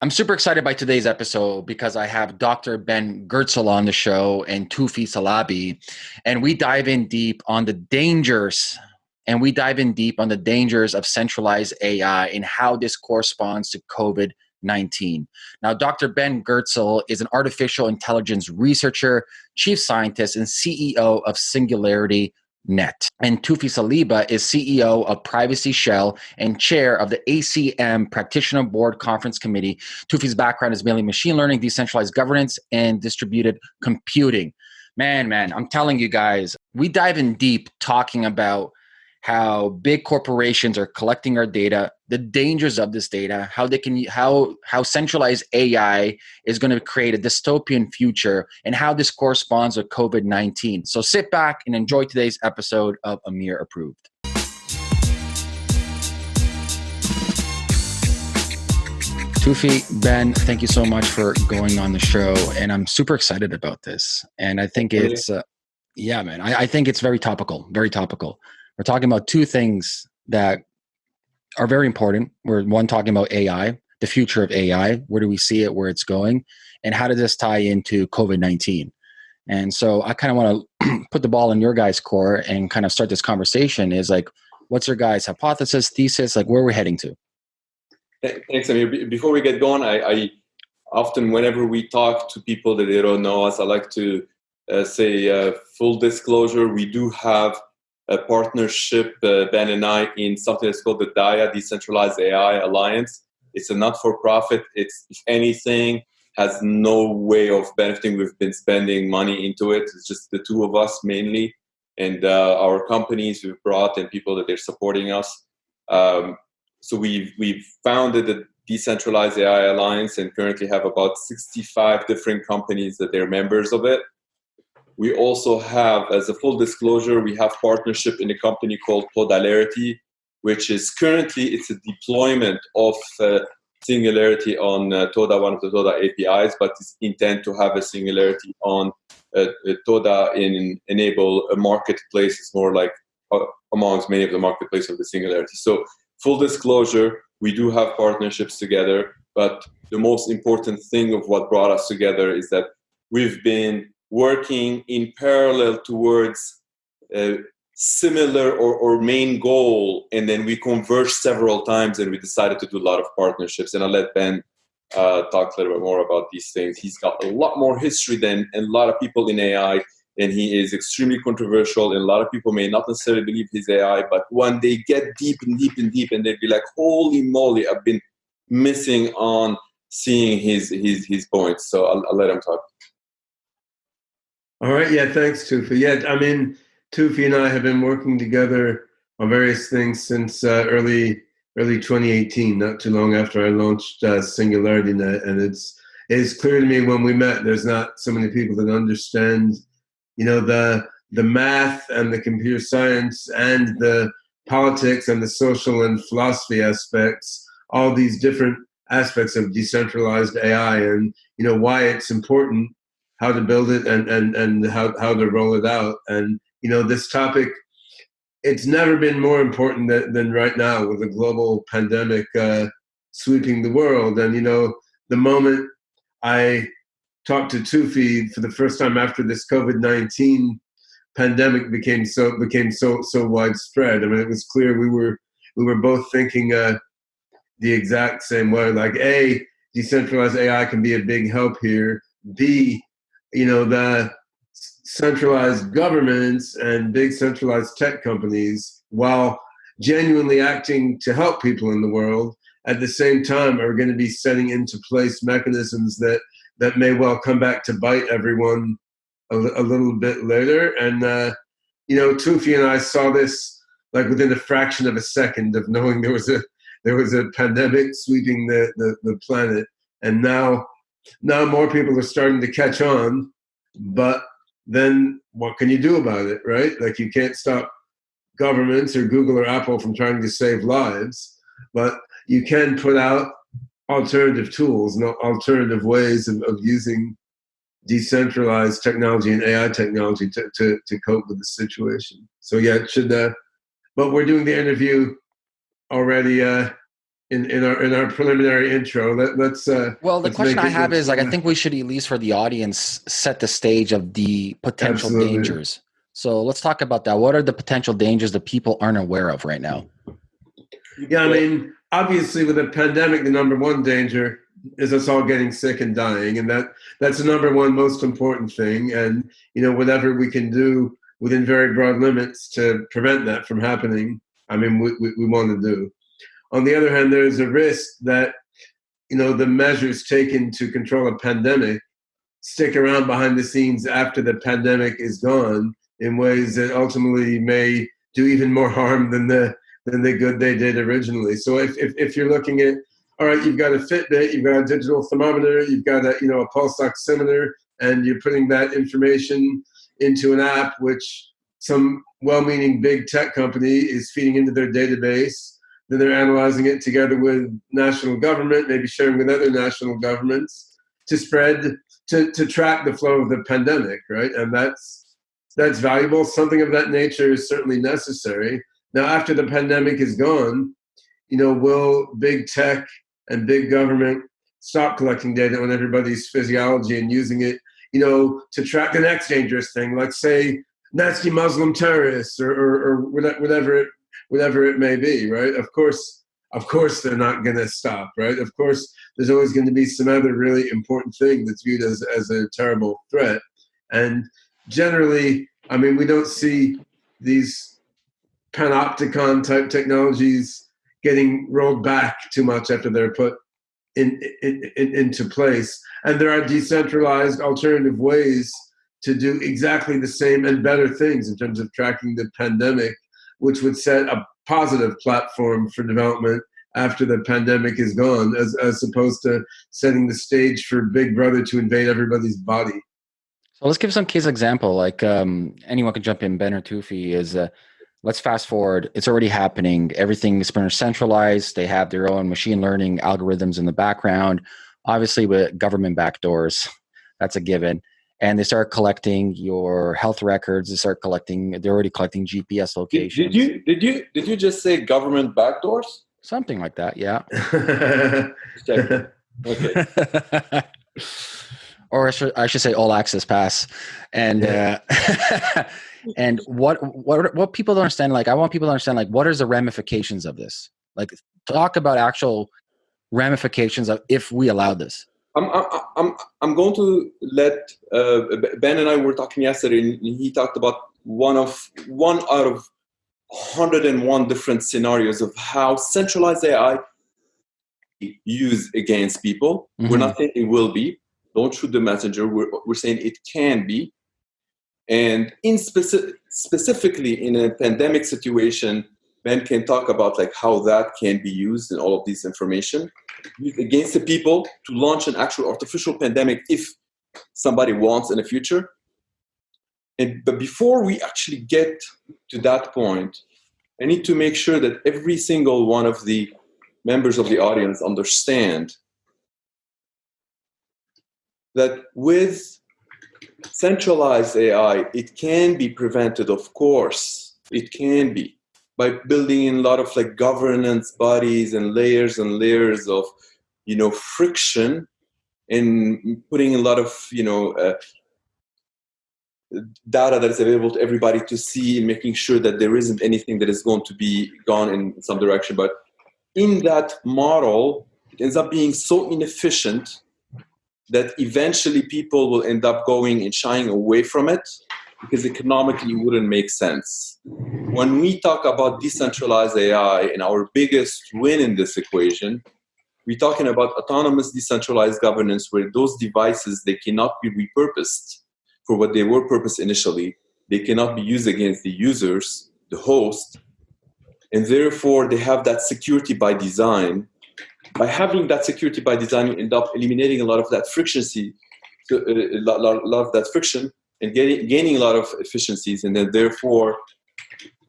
I'm super excited by today's episode because I have Dr. Ben Goertzel on the show and Toufi Saliba, and we dive in deep on the dangers and we dive in deep on the dangers of centralized AI and how this corresponds to COVID 19. Now, Dr. Ben Goertzel is an artificial intelligence researcher, chief scientist, and CEO of Singularity Net. And Toufi Saliba is CEO of Privacy Shell and chair of the ACM Practitioner Board Conference Committee. Toufi's background is mainly machine learning, decentralized governance, and distributed computing. Man, man, I'm telling you guys, we dive in deep talking about how big corporations are collecting our data, the dangers of this data, how they can how how centralized AI is going to create a dystopian future, and how this corresponds with COVID nineteen. So sit back and enjoy today's episode of Amir Approved. Toufi, Ben, thank you so much for going on the show, and I'm super excited about this. And I think it's, uh, yeah, man, I, I think it's very topical, very topical. We're talking about two things that are very important. We're one talking about AI, the future of AI. Where do we see it? Where it's going? And how does this tie into COVID 19? And so I kind of want to put the ball in your guys' court and kind of start this conversation is like, what's your guys' hypothesis, thesis, like where we're heading to? Thanks, Amir. Before we get going, I, I often, whenever we talk to people that they don't know us, I like to uh, say uh, full disclosure, we do have a partnership, uh, Ben and I, in something that's called the DAIA, Decentralized AI Alliance. It's a not-for-profit. It's, if anything, has no way of benefiting. We've been spending money into it. It's just the two of us mainly, and uh, our companies we've brought and people that they're supporting us. Um, so we've we've founded the Decentralized AI Alliance and currently have about 65 different companies that they're members of it. We also have, as a full disclosure, we have partnership in a company called Todalarity, which is currently it's a deployment of uh, Singularity on uh, Toda, one of the Toda APIs, but it's intent to have a Singularity on uh, uh Toda in enable a marketplace. It's more like uh, amongst many of the marketplace of the Singularity. So full disclosure, we do have partnerships together, but the most important thing of what brought us together is that we've been working in parallel towards a similar or, or main goal and then we converged several times and we decided to do a lot of partnerships. And i'll let ben uh, talk a little bit more about these things. He's got a lot more history than a lot of people in ai and he is extremely controversial and a lot of people may not necessarily believe his ai but when they get deep and deep and deep and they'd be like holy moly i've been missing on seeing his his his points. So i'll, I'll let him talk all right. Yeah. Thanks, Toufi. Yeah. I mean, Toufi and I have been working together on various things since uh, early early 2018, not too long after I launched uh, Singularity Net, and it's it's clear to me when we met. There's not so many people that understand, you know, the the math and the computer science and the politics and the social and philosophy aspects, all these different aspects of decentralized AI, and you know why it's important how to build it and and and how how to roll it out. And you know, this topic, it's never been more important than, than right now with the global pandemic uh, sweeping the world. And you know, the moment I talked to Toufi for the first time after this COVID nineteen pandemic became so became so so widespread. I mean, it was clear we were we were both thinking uh, the exact same way. Like, a decentralized AI can be a big help here. B you know, the centralized governments and big centralized tech companies, while genuinely acting to help people in the world, at the same time are going to be setting into place mechanisms that that may well come back to bite everyone a, a little bit later. And uh, you know, Toufi and I saw this like within a fraction of a second of knowing there was a there was a pandemic sweeping the, the, the planet, and now now more people are starting to catch on, but then what can you do about it, right? Like you can't stop governments or Google or Apple from trying to save lives, but you can put out alternative tools and alternative ways of, of using decentralized technology and AI technology to, to, to cope with the situation. So yeah, it should, uh, but we're doing the interview already uh, in, in our in our preliminary intro. Let, us uh, well, the question I have is like I think we should at least for the audience set the stage of the potential Absolutely. dangers. So let's talk about that. What are the potential dangers that people aren't aware of right now? Yeah, I mean, obviously, with a pandemic, the number one danger is us all getting sick and dying, and that that's the number one most important thing. And you know, whatever we can do within very broad limits to prevent that from happening, I mean, we, we, we want to do. On the other hand, there is a risk that you know the measures taken to control a pandemic stick around behind the scenes after the pandemic is gone in ways that ultimately may do even more harm than the than the good they did originally. So if, if, if you're looking at, all right, you've got a Fitbit, you've got a digital thermometer, you've got a, you know, a pulse oximeter, and you're putting that information into an app, which some well-meaning big tech company is feeding into their database. Then they're analyzing it together with national government, maybe sharing with other national governments to spread, to, to track the flow of the pandemic, right? And that's, that's valuable. Something of that nature is certainly necessary. Now, after the pandemic is gone, you know, will big tech and big government stop collecting data on everybody's physiology and using it, you know, to track the next dangerous thing, like say nasty Muslim terrorists or, or, or whatever it whatever it may be, right? Of course, of course, they're not going to stop, right? Of course, there's always going to be some other really important thing that's viewed as as a terrible threat, and generally, I mean, we don't see these panopticon type technologies getting rolled back too much after they're put in, in, in, into place. And there are decentralized alternative ways to do exactly the same and better things in terms of tracking the pandemic, which would set a positive platform for development after the pandemic is gone, as, as opposed to setting the stage for Big Brother to invade everybody's body. So let's give some case example. Like um, anyone can jump in. Ben or Toufi is. Uh, let's fast forward. It's already happening. Everything is pretty centralized. They have their own machine learning algorithms in the background. Obviously, with government backdoors, that's a given. And they start collecting your health records. They start collecting. They're already collecting GPS locations. did you did you did you just say government backdoors? Something like that. Yeah. Okay. or I should, I should say all access pass and uh, and what what what people don't understand like i want people to understand like what is the ramifications of this like talk about actual ramifications of if we allow this I'm, I'm, I'm, I'm going to let uh, Ben and I were talking yesterday, and he talked about one of one out of 101 different scenarios of how centralized AI used against people. We're Mhm. not saying it will be. Don't shoot the messenger. We're, we're saying it can be. And in specific, specifically in a pandemic situation, Ben can talk about like how that can be used in all of this information against the people to launch an actual artificial pandemic if somebody wants in the future. And but before we actually get to that point, I need to make sure that every single one of the members of the audience understand that with centralized AI, it can be prevented, of course. It can be by building in a lot of like governance bodies and layers and layers of you know friction and putting a lot of you know uh, data that is available to everybody to see and making sure that there isn't anything that is going to be gone in some direction. But in that model it ends up being so inefficient that eventually people will end up going and shying away from it because economically it wouldn't make sense. When we talk about decentralized AI and our biggest win in this equation, we're talking about autonomous decentralized governance where those devices they cannot be repurposed for what they were purposed initially. They cannot be used against the users, the host, and therefore they have that security by design. By having that security by design, you end up eliminating a lot of that friction, uh, a lot, lot, lot of that friction, and getting, gaining a lot of efficiencies, and then therefore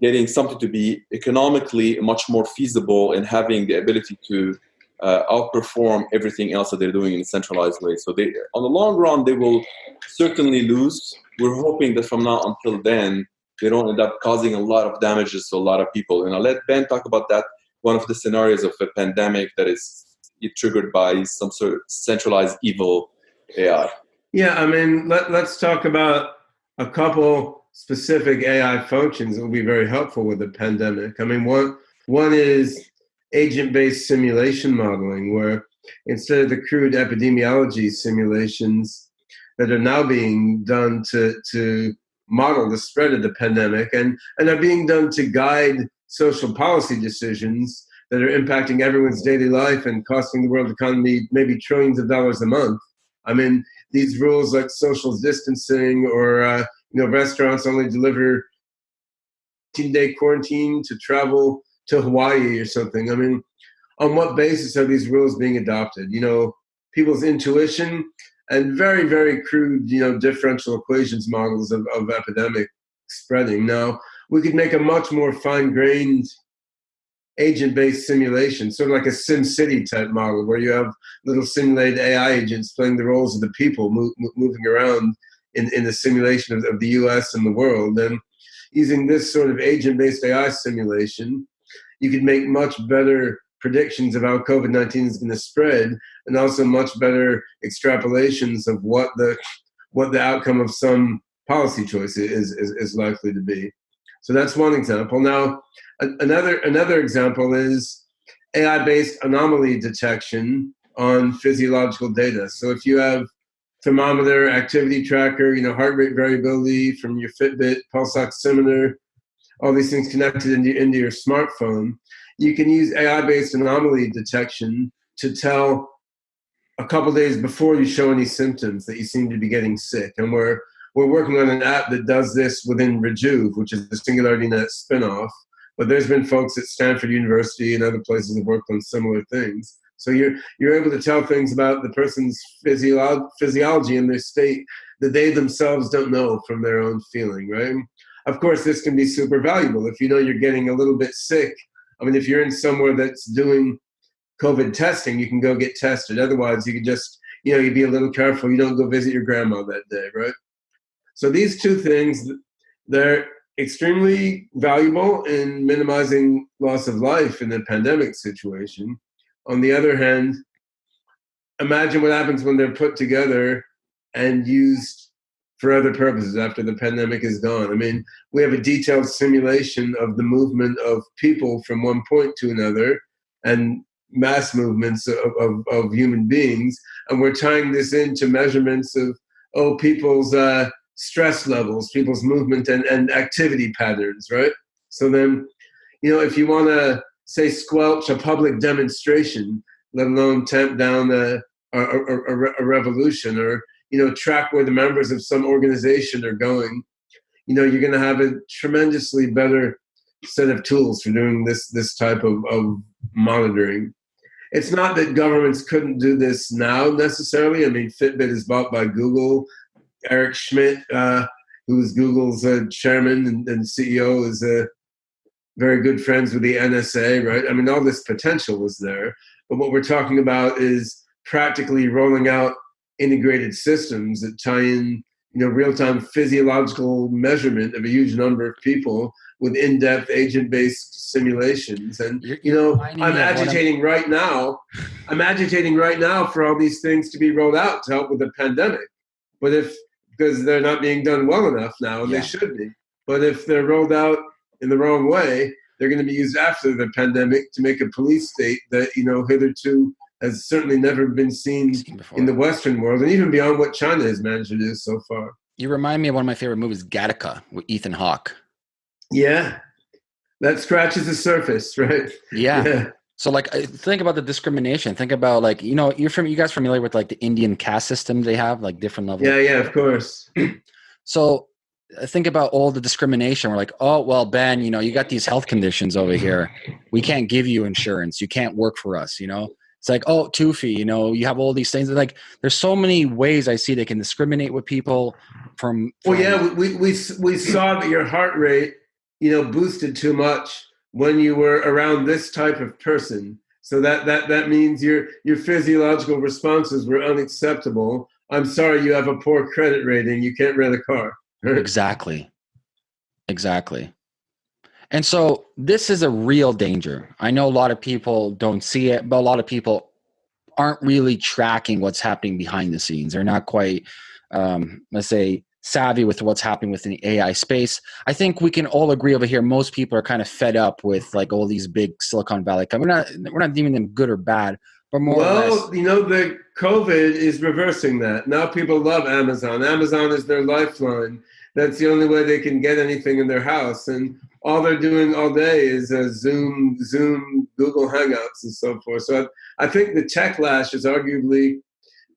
getting something to be economically much more feasible and having the ability to uh, outperform everything else that they're doing in a centralized way. So they, on the long run, they will certainly lose. We're hoping that from now until then, they don't end up causing a lot of damages to a lot of people. And I'll let Ben talk about that one of the scenarios of a pandemic that is triggered by some sort of centralized evil AI. Yeah, I mean, let, let's talk about a couple specific AI functions that will be very helpful with the pandemic. I mean, one one is agent-based simulation modeling, where instead of the crude epidemiology simulations that are now being done to to model the spread of the pandemic and and are being done to guide social policy decisions that are impacting everyone's daily life and costing the world economy maybe trillions of dollars a month. I mean, these rules like social distancing or uh, you know restaurants only deliver 10 day quarantine to travel to Hawaii or something. I mean, on what basis are these rules being adopted? You know, people's intuition and very, very crude, you know, differential equations models of, of epidemic spreading. Now, we could make a much more fine-grained agent-based simulation, sort of like a Sim City type model, where you have little simulated AI agents playing the roles of the people move, moving around in, in the simulation of, of the U.S. and the world. And using this sort of agent-based AI simulation, you could make much better predictions of how COVID-19 is going to spread, and also much better extrapolations of what the what the outcome of some policy choice is, is, is likely to be. So that's one example. Now, another another example is AI-based anomaly detection on physiological data. So if you have thermometer, activity tracker, you know, heart rate variability from your Fitbit, pulse oximeter, all these things connected into, into your smartphone, you can use AI-based anomaly detection to tell a couple days before you show any symptoms that you seem to be getting sick. And we're we're working on an app that does this within Rejuve, which is the SingularityNet spinoff. But there's been folks at Stanford University and other places that worked on similar things. So you're you're able to tell things about the person's physio- physiology and their state that they themselves don't know from their own feeling, right? Of course, this can be super valuable if you know you're getting a little bit sick. I mean, if you're in somewhere that's doing COVID testing, you can go get tested. Otherwise, you can just you know you be a little careful. You don't go visit your grandma that day, right? So these two things, they're extremely valuable in minimizing loss of life in a pandemic situation. On the other hand, imagine what happens when they're put together and used for other purposes after the pandemic is gone. I mean, we have a detailed simulation of the movement of people from one point to another and mass movements of, of, of human beings. And we're tying this into measurements of, oh, people's uh, stress levels, people's movement and, and activity patterns, right? So then, you know, if you want to say squelch a public demonstration, let alone tamp down a, a, a, a, revolution or, you know, track where the members of some organization are going, you know, you're going to have a tremendously better set of tools for doing this, this type of, of monitoring. It's not that governments couldn't do this now necessarily. I mean, Fitbit is bought by Google. Eric Schmidt, uh, who's Google's uh, chairman and, and, CEO, is uh, very good friends with the NSA, right? I mean, all this potential was there. But what we're talking about is practically rolling out integrated systems that tie in, you know, real-time physiological measurement of a huge number of people with in-depth agent-based simulations. And you know, I'm agitating right now. I'm agitating right now for all these things to be rolled out to help with the pandemic. But if because they're not being done well enough now, and yeah. they should be. But if they're rolled out in the wrong way, they're going to be used after the pandemic to make a police state that you know hitherto has certainly never been seen in the Western world, and even beyond what China has managed to do so far. You remind me of one of my favorite movies, Gattaca, with Ethan Hawke. Yeah, that scratches the surface, right? Yeah. yeah. So like think about the discrimination. Think about like you know you're from you guys familiar with like the Indian caste system they have like different levels. Yeah, yeah, of course. so think about all the discrimination. We're like, oh well, Ben, you know you got these health conditions over here. We can't give you insurance. You can't work for us. You know. It's like, oh, Toufi, you know, you have all these things. Like, there's so many ways I see they can discriminate with people from. from well, yeah, we, we we saw that your heart rate, you know, boosted too much when you were around this type of person. So that, that, that means your, your physiological responses were unacceptable. I'm sorry, you have a poor credit rating. You can't rent a car. exactly. Exactly. And so this is a real danger. I know a lot of people don't see it, but a lot of people aren't really tracking what's happening behind the scenes. They're not quite, um, let's say, savvy with what's happening within the AI space. I think we can all agree over here. Most people are kind of fed up with like all these big Silicon Valley. companies. We're not we're not deeming them good or bad, but more. Well, you know, the COVID is reversing that. Now people love Amazon. Amazon is their lifeline. That's the only way they can get anything in their house, and all they're doing all day is uh, Zoom, Zoom, Google Hangouts, and so forth. So I, I think the techlash is arguably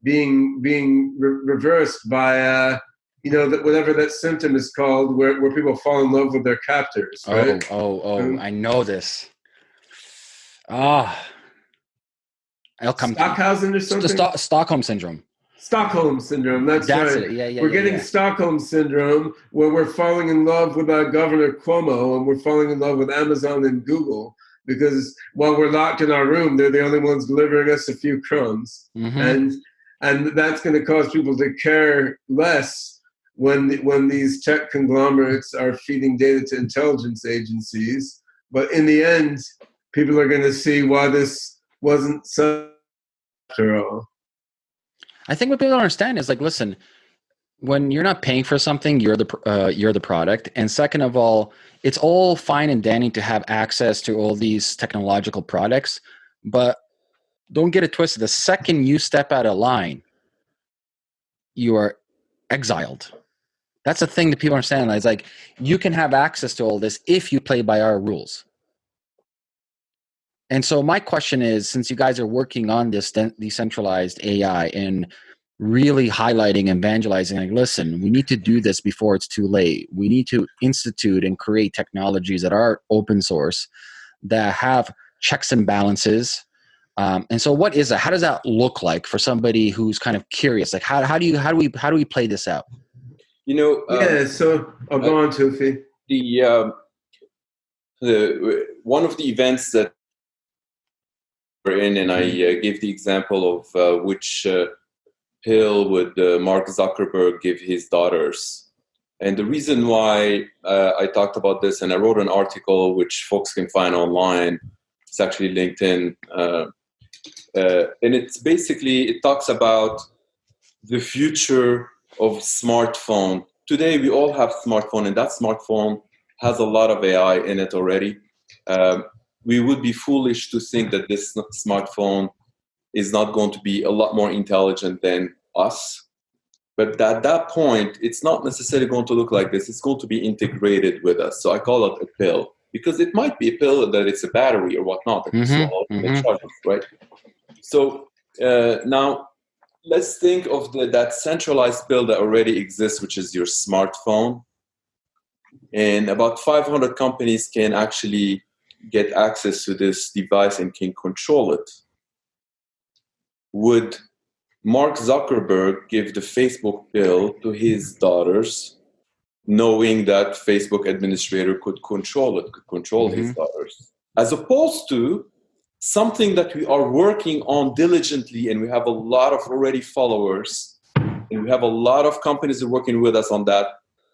being being re- reversed by. Uh, you know, that whatever that symptom is called, where, where people fall in love with their captors. Right? Oh, oh, oh! I know this. Ah, I'll come. Stockhausen or something. St- Stockholm syndrome. Stockholm syndrome. That's, That's right. It. Yeah, yeah. We're yeah, getting yeah. Stockholm syndrome, where we're falling in love with our Governor Cuomo, and we're falling in love with Amazon and Google because while we're locked in our room, they're the only ones delivering us a few crumbs, mm-hmm. and and that's going to cause people to care less when when these tech conglomerates are feeding data to intelligence agencies. But in the end, people are going to see why this wasn't so after all. I think what people don't understand is like, listen, when you're not paying for something, you're the uh, you're the product, and second of all, it's all fine and dandy to have access to all these technological products, but don't get it twisted. The second you step out of line, you are exiled. That's the thing that people understand. It's like you can have access to all this if you play by our rules. And so my question is, since you guys are working on this decentralized AI and really highlighting and evangelizing, like, listen, we need to do this before it's too late. We need to institute and create technologies that are open source, that have checks and balances. Um, and so, what is that? How does that look like for somebody who's kind of curious? Like, how, how do you how do we how do we play this out? You know, um, yeah. So, I'll go uh, on, Toufi. The um, the one of the events that we're in, and I uh, gave the example of uh, which uh, pill would uh, Mark Zuckerberg give his daughters. And the reason why uh, I talked about this, and I wrote an article which folks can find online, it's actually LinkedIn, uh, and it's basically it talks about the future of smartphone. Today we all have smartphone, and that smartphone has a lot of AI in it already. Um, we would be foolish to think that this smartphone is not going to be a lot more intelligent than us. But at that point, it's not necessarily going to look like this. It's going to be integrated with us. So I call it a pill because it might be a pill that it's a battery or whatnot that mm-hmm, swallow mm-hmm. charges, right? So uh, now let's think of the, that centralized pill that already exists, which is your smartphone. And about 500 companies can actually get access to this device and can control it. Would Mark Zuckerberg give the Facebook bill to his daughters, knowing that Facebook administrator could control it, could control mm-hmm. his daughters, as opposed to something that we are working on diligently, and we have a lot of already followers, and we have a lot of companies that are working with us on that.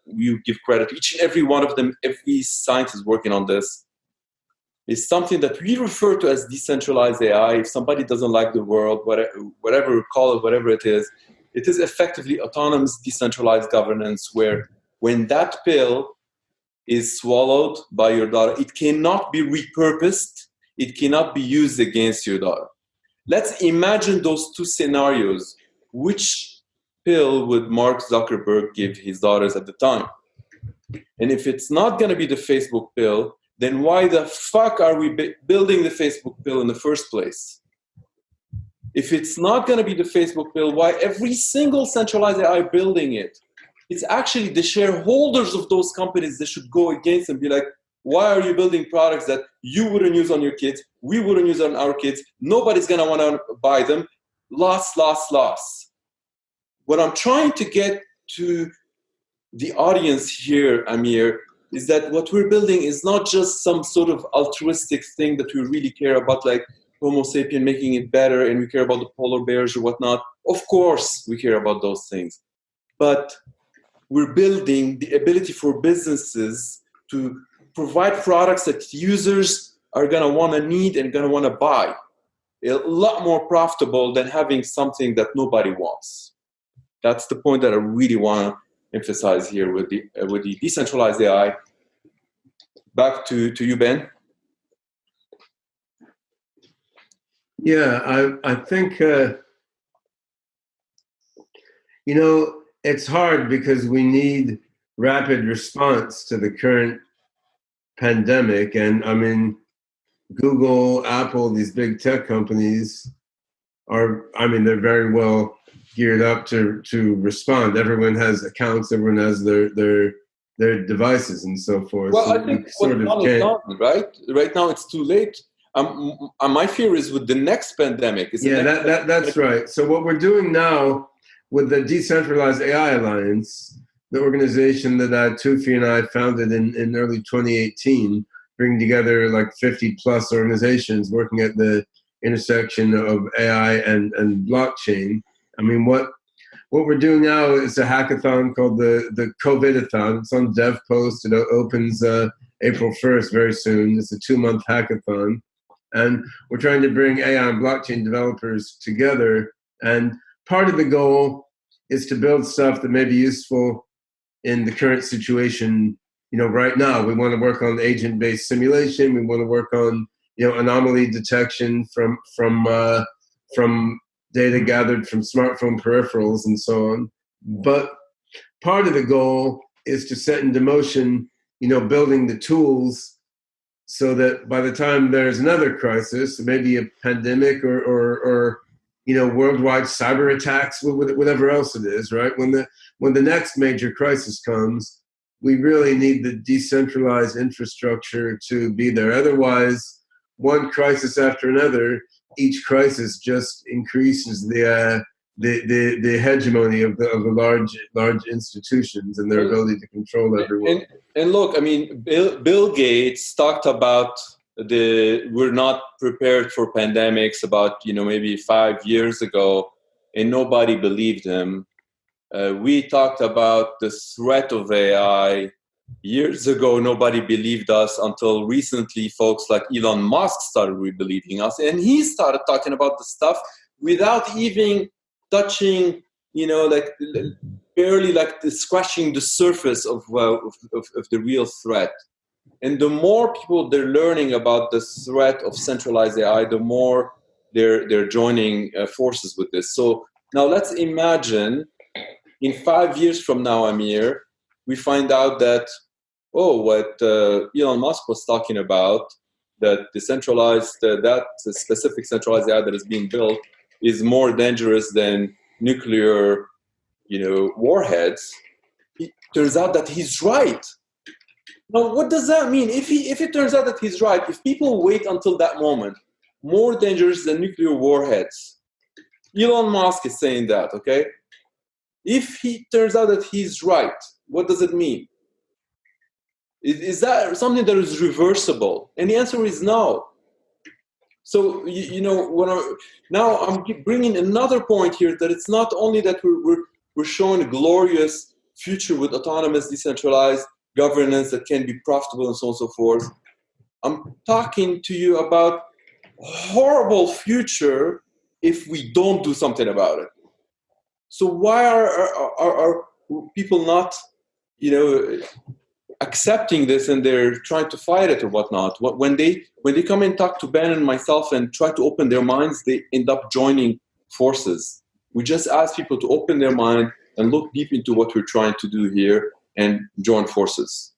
We give credit each and every one of them. Every scientist working on this is something that we refer to as decentralized AI. If somebody doesn't like the world, whatever, whatever call it, whatever it is, it is effectively autonomous decentralized governance where when that pill is swallowed by your daughter, it cannot be repurposed, it cannot be used against your daughter. Let's imagine those two scenarios. Which pill would Mark Zuckerberg give his daughters at the time? And if it's not going to be the Facebook pill, then why the fuck are we building the Facebook pill in the first place? If it's not going to be the Facebook pill, why every single centralized AI building it? It's actually the shareholders of those companies that should go against and be like, why are you building products that you wouldn't use on your kids? We wouldn't use on our kids. Nobody's going to want to buy them. Loss, loss, loss. What I'm trying to get to the audience here, Amir, is that what we're building is not just some sort of altruistic thing that we really care about, like Homo sapien making it better and we care about the polar bears or whatnot. Of course, we care about those things. But we're building the ability for businesses to provide products that users are going to want to need and going to want to buy. A lot more profitable than having something that nobody wants. That's the point that I really want to emphasize here with the uh, with the decentralized AI. Back to to you, Ben. Yeah, I I think uh, you know it's hard because we need rapid response to the current pandemic, and I mean, Google, Apple, these big tech companies are. I mean, they're very well geared up to to respond. Everyone has accounts. Everyone has their their their devices and so forth. Well, so I think what done is done, right? Right now, it's too late. Um, my fear is with the next pandemic. Is yeah, that, that that's right. So what we're doing now with the Decentralized AI Alliance, the organization that uh, Toufi and I founded in, in early 2018, bringing together like 50 plus organizations working at the intersection of AI and, and blockchain. I mean, what what we're doing now is a hackathon called the the COVIDathon. It's on DevPost. It opens uh, April 1st, very soon. It's a two month hackathon, and we're trying to bring AI and blockchain developers together. And part of the goal is to build stuff that may be useful in the current situation. You know, right now we want to work on agent based simulation. We want to work on you know anomaly detection from from uh, from data gathered from smartphone peripherals and so on. But part of the goal is to set into motion, you know, building the tools so that by the time there's another crisis, maybe a pandemic or, or, or you know, worldwide cyber attacks, whatever else it is, right? When the when the next major crisis comes, we really need the decentralized infrastructure to be there. Otherwise, one crisis after another, each crisis just increases the uh, the, the the hegemony of the of the large large institutions and their ability to control everyone. And, and look, I mean, Bill, Bill Gates talked about the we're not prepared for pandemics about you know maybe five years ago, and nobody believed him. Uh, we talked about the threat of AI years ago. Nobody believed us until recently. Folks like elon musk started believing us and he started talking about the stuff without even touching you know like barely like the, scratching the surface of, uh, of, of, of the real threat. And the more people they're learning about the threat of centralized ai the more they're they're joining uh, forces with this. So now let's imagine in five years from now amir we find out that oh, what uh, Elon Musk was talking about, that decentralized uh, that specific centralized AI that is being built is more dangerous than nuclear, you know, warheads. It turns out that he's right. Now, what does that mean? If he, if it turns out that he's right, if people wait until that moment, more dangerous than nuclear warheads. Elon Musk is saying that, okay? If he turns out that he's right, what does it mean? Is that something that is reversible? And the answer is no. So you, you know, I, now I'm bringing another point here that it's not only that we're, we're, we're showing a glorious future with autonomous, decentralized governance that can be profitable and so on and so forth. I'm talking to you about horrible future if we don't do something about it. So why are, are, are, people not, you know, accepting this and they're trying to fight it or whatnot. When they when they come and talk to Ben and myself and try to open their minds, they end up joining forces. We just ask people to open their mind and look deep into what we're trying to do here and join forces.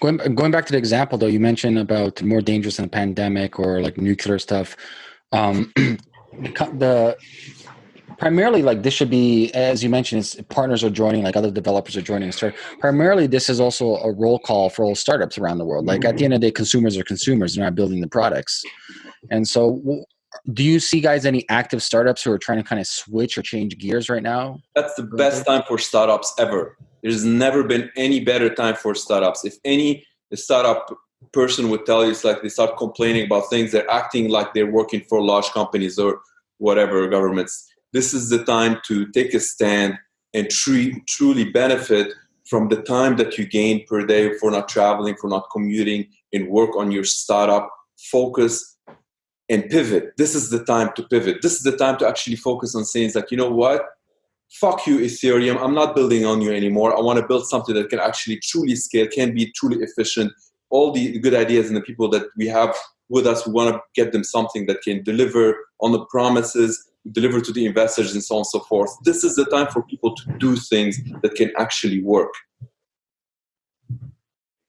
Going, going back to the example though, you mentioned about more dangerous than a pandemic or like nuclear stuff. Um, the primarily like this should be as you mentioned it's partners are joining like other developers are joining so primarily this is also a roll call for all startups around the world. Like at the end of the day consumers are consumers. They're not building the products. And so do you see guys any active startups who are trying to kind of switch or change gears right now? That's the best time for startups ever. There's never been any better time for startups. If any startup person would tell you it's like they start complaining about things they're acting like they're working for large companies or whatever governments this is the time to take a stand and truly benefit from the time that you gain per day for not traveling, for not commuting, and work on your startup, focus and pivot. This is the time to pivot. This is the time to actually focus on saying like, you know what? Fuck you, Ethereum. I'm not building on you anymore. I want to build something that can actually truly scale, can be truly efficient. All the good ideas and the people that we have with us, we want to get them something that can deliver on the promises, deliver to the investors, and so on and so forth. This is the time for people to do things that can actually work.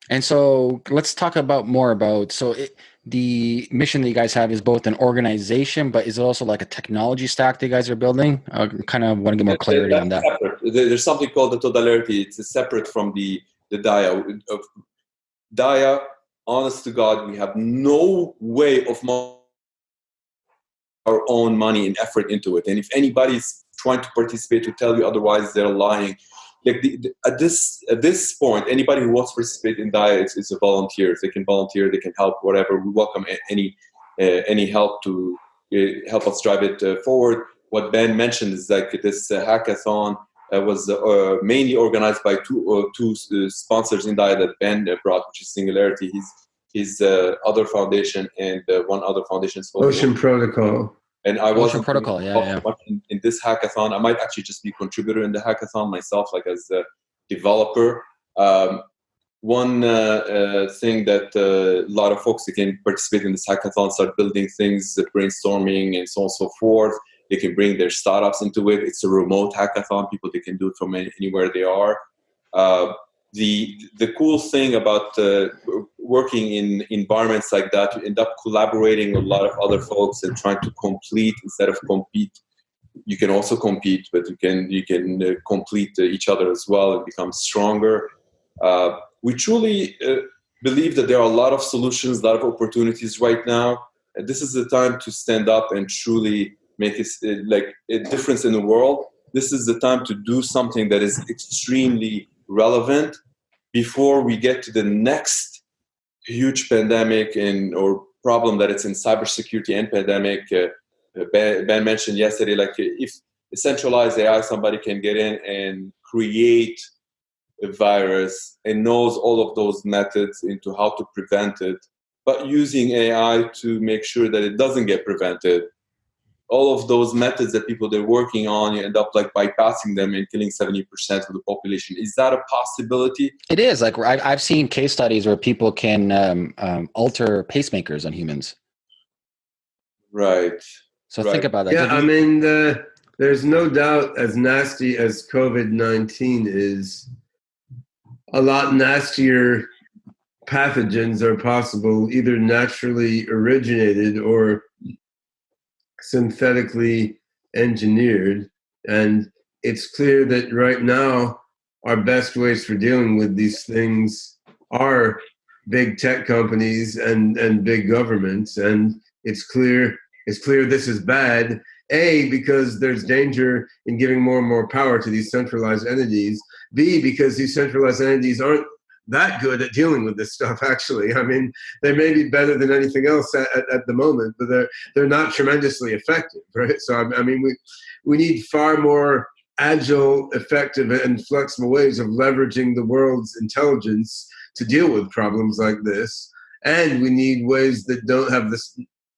And so let's talk about more about so it, the mission that you guys have is both an organization, but is it also like a technology stack that you guys are building? I kind of want to get more clarity on that. Separate. There's something called the Todalarity. It's separate from the the DAIA. DAIA honest to God, we have no way of our own money and effort into it. And if anybody's trying to participate to tell you otherwise, they're lying. Like the, the, at this at this point, anybody who wants to participate in DAIA is, is a volunteer. They can volunteer, they can help, whatever. We welcome any uh, any help to uh, help us drive it uh, forward. What Ben mentioned is like this uh, hackathon uh, was uh, mainly organized by two uh, two uh, sponsors in DAIA that Ben brought, which is Singularity, his his uh, other foundation, and one other foundation. Ocean Protocol. And Ocean protocol, yeah, yeah. In, in, this hackathon. I might actually just be contributor in the hackathon myself, like as a developer. Um, one uh, uh, thing that uh, a lot of folks that can participate in this hackathon start building things, brainstorming, and so on and so forth. They can bring their startups into it. It's a remote hackathon. People they can do it from anywhere they are. Uh, the the cool thing about uh, working in environments like that, you end up collaborating with a lot of other folks and trying to complete instead of compete. You can also compete, but you can you can uh, complete uh, each other as well and become stronger. Uh, we truly uh, believe that there are a lot of solutions, a lot of opportunities right now. And this is the time to stand up and truly make it like a difference in the world. This is the time to do something that is extremely relevant before we get to the next huge pandemic and or problem that it's in cybersecurity and pandemic. Uh, ben, ben, mentioned yesterday, like if centralized AI, somebody can get in and create a virus and knows all of those methods into how to prevent it, but using AI to make sure that it doesn't get prevented. All of those methods that people they're working on, you end up like bypassing them and killing 70% of the population. Is that a possibility? It is. Like I've seen case studies where people can um, um, alter pacemakers on humans. Right. So right. think about that. Yeah, I mean, the, there's no doubt as nasty as COVID 19 is, a lot nastier pathogens are possible, either naturally originated or synthetically engineered. And it's clear that right now, our best ways for dealing with these things are big tech companies and, and big governments. And it's clear it's clear this is bad. A, because there's danger in giving more and more power to these centralized entities. B, because these centralized entities aren't that good at dealing with this stuff actually. I mean they may be better than anything else at, at, at, the moment but they're they're not tremendously effective right? So i, I mean we we need far more agile effective and flexible ways of leveraging the world's intelligence to deal with problems like this. And we need ways that don't have this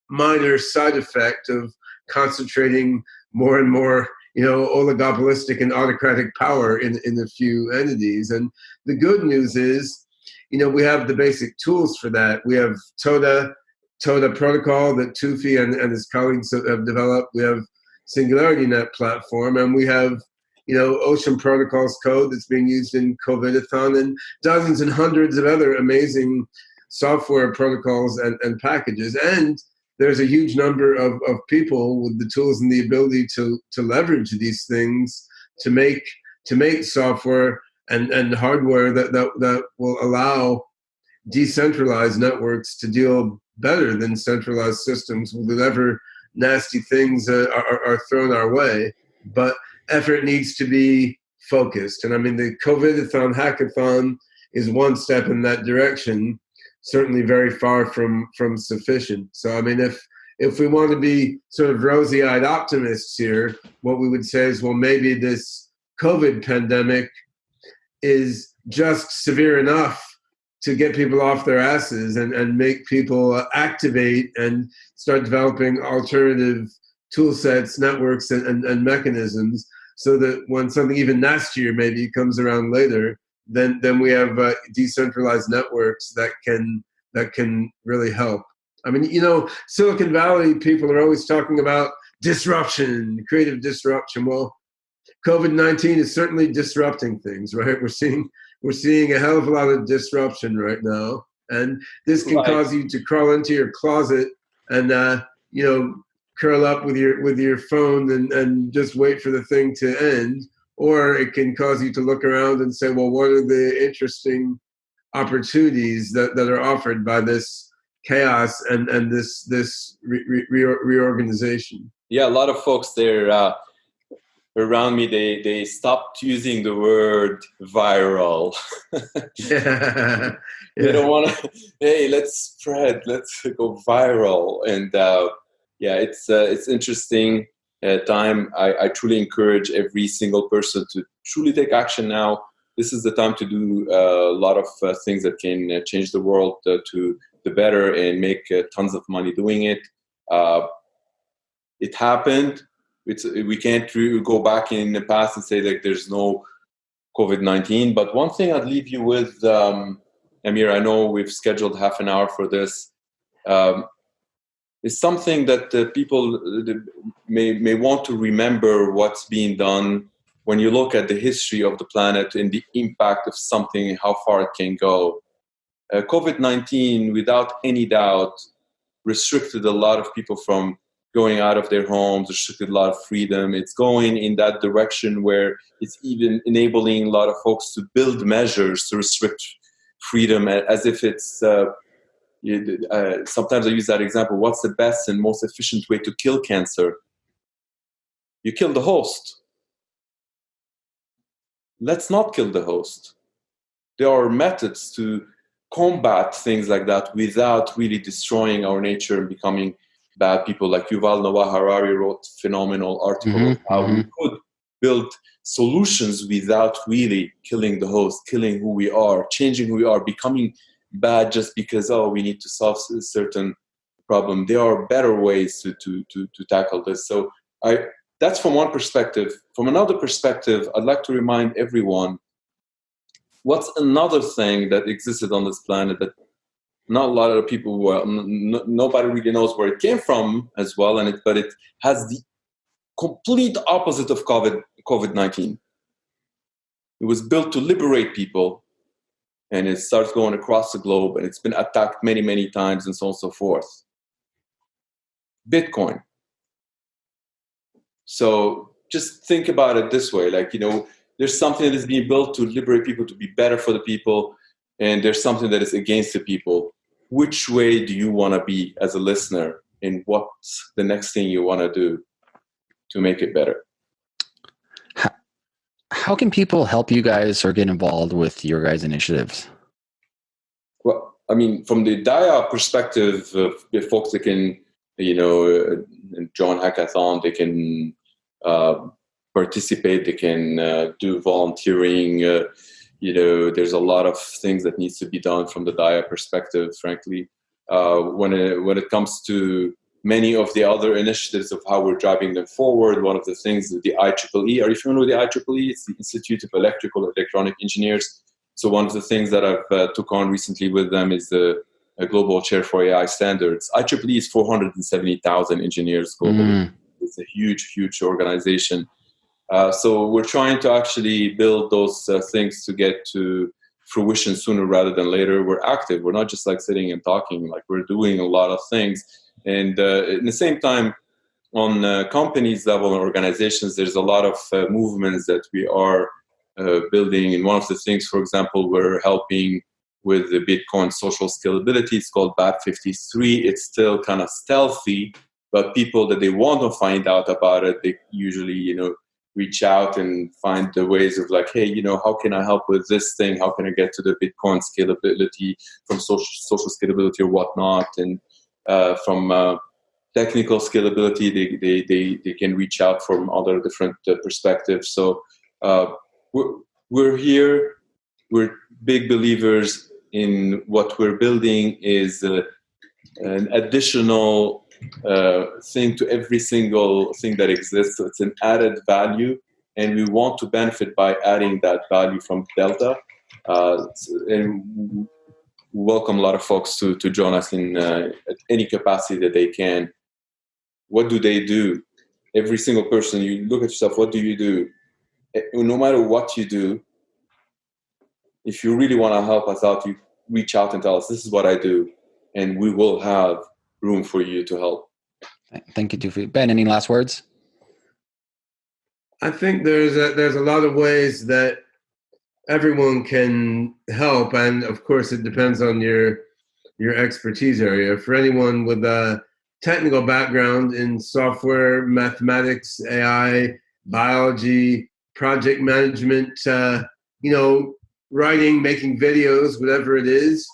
minor side effect of concentrating more and more you know, oligopolistic and autocratic power in, in a few entities. And the good news is, you know, we have the basic tools for that. We have TODA, TODA protocol that Toufi and, and his colleagues have developed. We have Singularity Net platform, and we have, you know, Ocean Protocols code that's being used in COVIDathon and dozens and hundreds of other amazing software protocols and, and packages. And there's a huge number of, of people with the tools and the ability to, to leverage these things to make to make software and, and hardware that, that, that will allow decentralized networks to deal better than centralized systems with whatever nasty things uh, are, are thrown our way. But effort needs to be focused. And I mean, the COVIDathon hackathon is one step in that direction certainly very far from from sufficient. So I mean, if if we want to be sort of rosy-eyed optimists here, what we would say is, well, maybe this COVID pandemic is just severe enough to get people off their asses and, and make people activate and start developing alternative tool sets, networks, and, and, and mechanisms so that when something even nastier maybe comes around later, then then we have uh, decentralized networks that can that can really help. I mean, you know, Silicon Valley people are always talking about disruption, creative disruption. Well, COVID nineteen is certainly disrupting things, right? We're seeing we're seeing a hell of a lot of disruption right now, and this can right. cause you to crawl into your closet and uh, you know curl up with your with your phone and, and just wait for the thing to end or it can cause you to look around and say well what are the interesting opportunities that, that are offered by this chaos and and this this re, re, reorganization? Yeah a lot of folks there uh, around me they they stopped using the word viral. Yeah. they don't want to hey let's spread let's go viral. And uh, yeah it's uh, it's interesting uh, time I, I truly encourage every single person to truly take action now this is the time to do uh, a lot of uh, things that can uh, change the world to the better and make tons of money doing it it happened it's we can't go back in the past and say like there's no COVID-19. But one thing I'd leave you with, um, Amir, I know we've scheduled half an hour for this. Um, is something that uh, people may, may want to remember what's being done when you look at the history of the planet and the impact of something, how far it can go. Uh, COVID 19, without any doubt, restricted a lot of people from going out of their homes, restricted a lot of freedom. It's going in that direction where it's even enabling a lot of folks to build measures to restrict freedom as if it's. Uh, uh, sometimes I use that example. What's the best and most efficient way to kill cancer? You kill the host. Let's not kill the host. There are methods to combat things like that without really destroying our nature and becoming bad people like Yuval Noah Harari wrote phenomenal article mm-hmm, how mm-hmm. we could build solutions without really killing the host, killing who we are, changing who we are, becoming bad just because oh we need to solve a certain problem. There are better ways to to to, to tackle this. So I that's from one perspective. From another perspective, I'd like to remind everyone what's another thing that existed on this planet that not a lot of people n- nobody really knows where it came from as well and it but it has the complete opposite of covid covid-19 it was built to liberate people and it starts going across the globe and it's been attacked many many times and so on and so forth. Bitcoin. So just think about it this way like you know there's something that is being built to liberate people to be better for the people and there's something that is against the people. Which way do you want to be as a listener and what's the next thing you want to do to make it better how can people help you guys or get involved with your guys initiatives? Well i mean from the dia perspective the folks that can you know uh, join hackathon they can uh, participate they can uh, do volunteering uh, you know there's a lot of things that needs to be done from the dia perspective frankly. Uh, when it when it comes to many of the other initiatives of how we're driving them forward one of the things the IEEE are you familiar with the IEEE it's the Institute of Electrical and Electronic Engineers so one of the things that I've uh, took on recently with them is the global chair for AI standards IEEE is 470,000 engineers globally mm. it's a huge huge organization uh, so we're trying to actually build those uh, things to get to fruition sooner rather than later. We're active. We're not just like sitting and talking. Like we're doing a lot of things. And uh, the same time, on uh, companies level and organizations, there's a lot of uh, movements that we are building. And one of the things, for example, we're helping with the Bitcoin social scalability. It's called BAP53. It's still kind of stealthy, but people that they want to find out about it, they usually, you know, reach out and find the ways of like, hey, you know, how can I help with this thing? How can I get to the Bitcoin scalability from social social scalability or whatnot? And uh, from uh, technical scalability, they, they, they, they can reach out from other different uh, perspectives. So uh, we're, we're here we're big believers in what we're building is uh, an additional uh, thing to every single thing that exists. So it's an added value, and we want to benefit by adding that value from Delta. Uh, and welcome a lot of folks to, to join us in uh, any capacity that they can. What do they do? Every single person, you look at yourself, what do you do? Eh, no matter what you do, if you really want to help us out, you reach out and tell us, this is what I do, and we will have room for you to help. Thank you, Toufi. Ben, any last words? I think there's a, there's a lot of ways that everyone can help, and of course, it depends on your your expertise area. For anyone with a technical background in software, mathematics, AI, biology, project management, uh, you know, writing, making videos, whatever it is.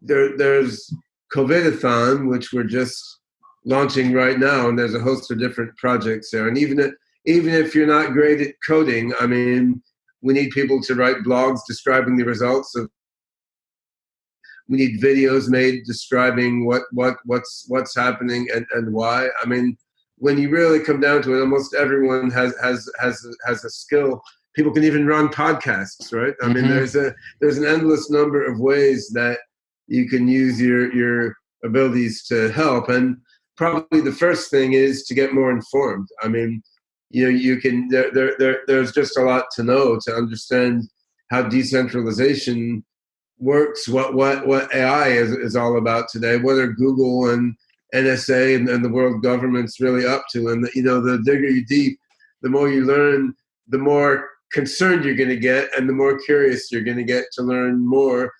There, there's COVIDathon, which we're just launching right now, and there's a host of different projects there. And even if, even if you're not great at coding, I mean, we need people to write blogs describing the results of. We need videos made describing what what what's what's happening and, and why. I mean, when you really come down to it, almost everyone has has has has a skill. People can even run podcasts, right? I mm-hmm. mean, there's a there's an endless number of ways that you can use your your abilities to help. And probably the first thing is to get more informed. I mean, you know you can there, there, there there's just a lot to know to understand how decentralization works what what what ai is, is all about today what are google and nsa and, and the world government's really up to. And the, you know the digger you deep the more you learn the more concerned you're going to get and the more curious you're going to get to learn more.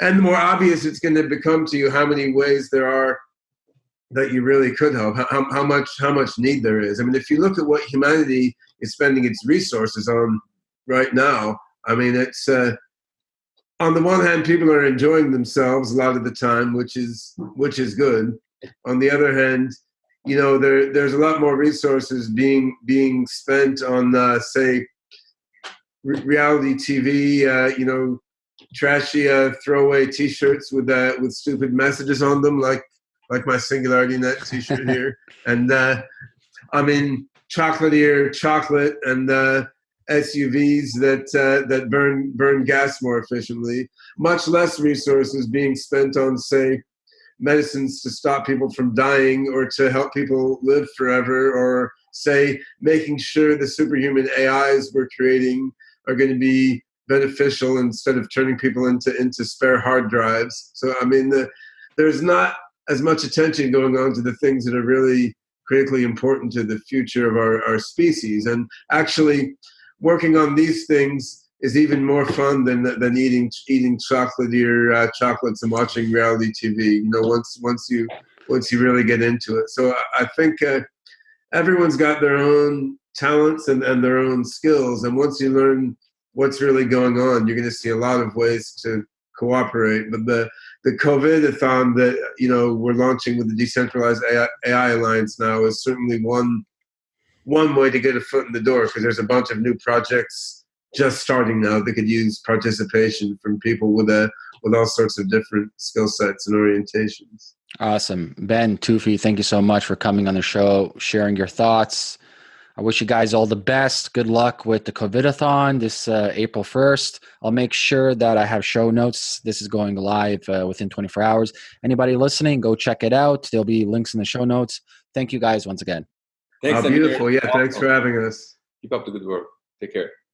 And the more obvious it's going to become to you how many ways there are that you really could help how, how much how much need there is. I mean if you look at what humanity is spending its resources on right now i mean it's uh, on the one hand people are enjoying themselves a lot of the time which is which is good. On the other hand you know there there's a lot more resources being being spent on uh, say re- reality tv uh, you know trashy uh, throwaway t-shirts with uh, with stupid messages on them like like my SingularityNET T-shirt here, and uh, I'm in chocolatier chocolate and uh, SUVs that uh, that burn burn gas more efficiently. Much less resources being spent on, say, medicines to stop people from dying or to help people live forever, or say making sure the superhuman AIs we're creating are going to be beneficial instead of turning people into into spare hard drives. So I mean, the, there's not as much attention going on to the things that are really critically important to the future of our, our species. And actually, working on these things is even more fun than than eating eating chocolatier uh, chocolates and watching reality TV. You know, once once you once you really get into it. So I, I think uh, everyone's got their own talents and, and their own skills, and once you learn what's really going on, you're going to see a lot of ways to cooperate. But the the COVID-athon that you know we're launching with the decentralized AI, AI Alliance now is certainly one one way to get a foot in the door because there's a bunch of new projects just starting now that could use participation from people with a with all sorts of different skill sets and orientations. Awesome, Ben Toufi, thank you so much for coming on the show, sharing your thoughts. I wish you guys all the best. Good luck with the COVIDathon this uh, April 1st. I'll make sure that I have show notes. This is going live uh, within 24 hours. Anybody listening, go check it out. There'll be links in the show notes. Thank you guys once again. Thanks, oh, beautiful. Yeah, awesome. thanks for having us. Keep up the good work. Take care.